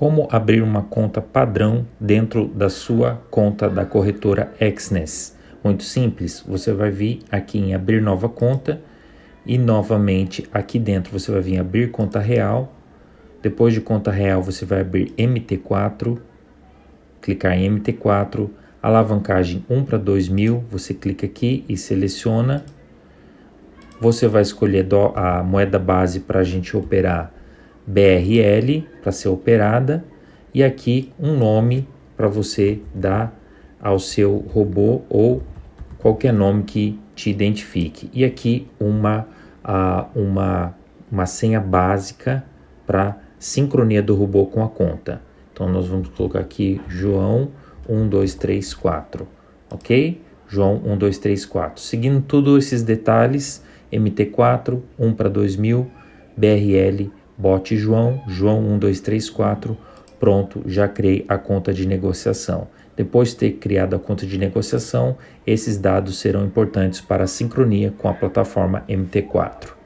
Como abrir uma conta padrão dentro da sua conta da corretora Exness? Muito simples, você vai vir aqui em abrir nova conta e novamente aqui dentro você vai vir abrir conta real. Depois de conta real você vai abrir MT4, clicar em MT4, alavancagem 1 para 2000, você clica aqui e seleciona. Você vai escolher a moeda base para a gente operar BRL para ser operada e aqui um nome para você dar ao seu robô ou qualquer nome que te identifique. E aqui uma, uh, uma, uma senha básica para sincronia do robô com a conta. Então nós vamos colocar aqui João 1234, ok? João 1234. Seguindo todos esses detalhes, MT4, 1 para 2000, BRL bote João, João 1234, pronto, já criei a conta de negociação. Depois de ter criado a conta de negociação, esses dados serão importantes para a sincronia com a plataforma MT4.